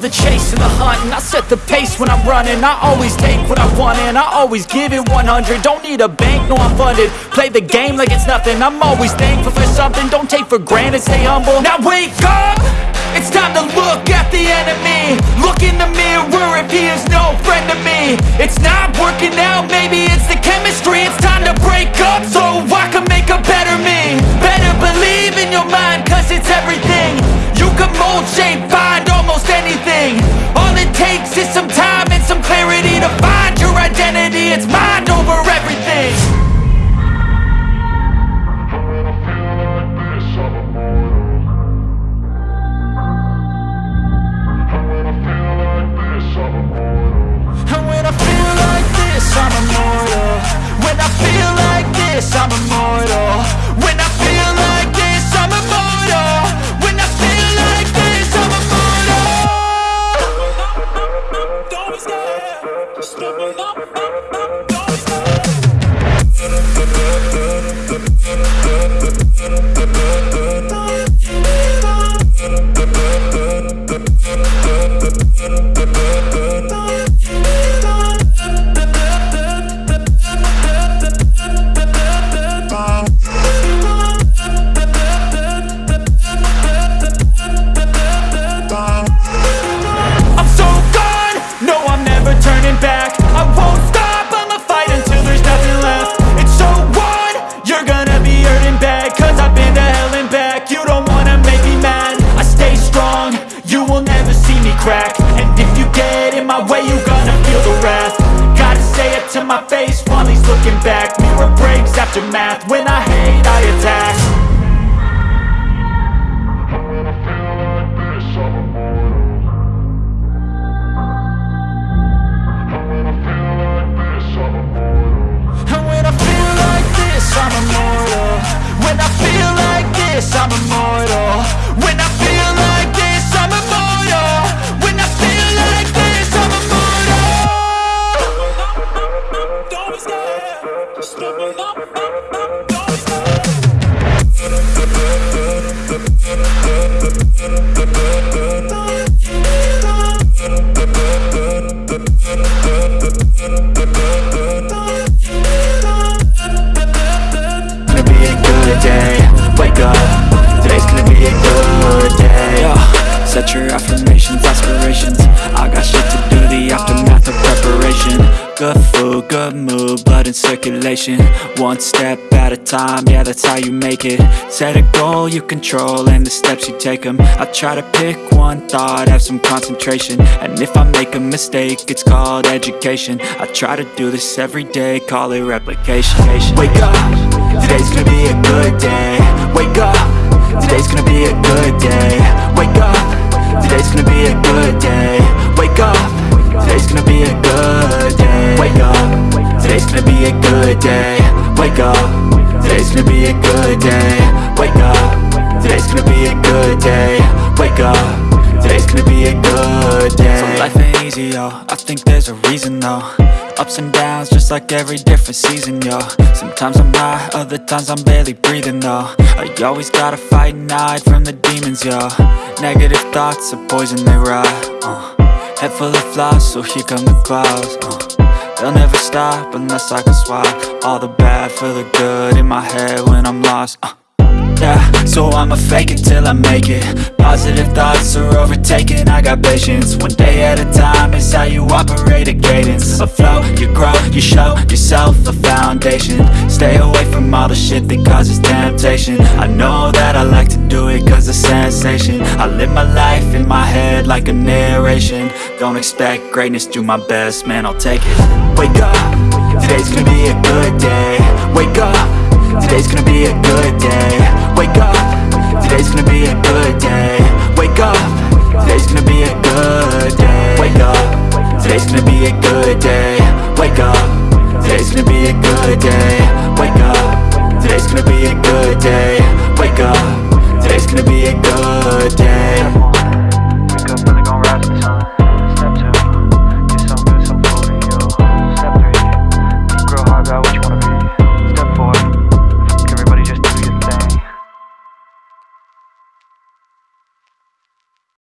love the chase and the hunt And I set the pace when I'm running. I always take what I want and I always give it 100 Don't need a bank, no I'm funded. Play the game like it's nothing. I'm always thankful for something. Don't take for granted, stay humble. Now wake up! It's time to look at the enemy. Look in the mirror if he is no friend to me. It's not working out, maybe this, I'm immortal When I feel like this, I'm immortal When I feel like this, I'm immortal Don't be scared, don't be a good day yeah. Set your affirmations, aspirations. I got shit to do, the aftermath of preparation. Good food, good mood, blood in circulation. One step at a time, yeah that's how you make it. Set a goal you control and the steps you take them I try to pick one thought, have some concentration. And if I make a mistake, it's called education. I try to do this every day, call it replication. Wake up, today's gonna be a good day be a good day. Wake up, today's gonna be a good day. Wake up, today's gonna be a good day. Wake up, today's gonna be a good day. Wake up, today's gonna be a good day. Wake up, today's gonna be a good day. Wake up, today's gonna be a good day. So life ain't easy, yo, I think there's a reason though Ups and downs, just like every different season, yo Sometimes I'm high, other times I'm barely breathing, though I always gotta fight and hide from the demons, yo Negative thoughts are poison, they rot, uh. Head full of flies, so here come the clouds, uh. They'll never stop unless I can swap All the bad for the good in my head when I'm lost, uh. So I'ma fake it till I make it. Positive thoughts are overtaken, I got patience. One day at a time is how you operate a cadence. A flow, you grow, you show yourself a foundation. Stay away from all the shit that causes temptation. I know that I like to do it cause it's sensation. I live my life in my head like a narration. Don't expect greatness, do my best, man, I'll take it Today's gonna be a good day. Wake up. Today's gonna be a good day. Wake up. Today's gonna be a good day. Wake up. Today's gonna be a good day. Wake up. Today's gonna be a good day. Wake up. Today's gonna be a good day. Wake up. Today's gonna be a good day.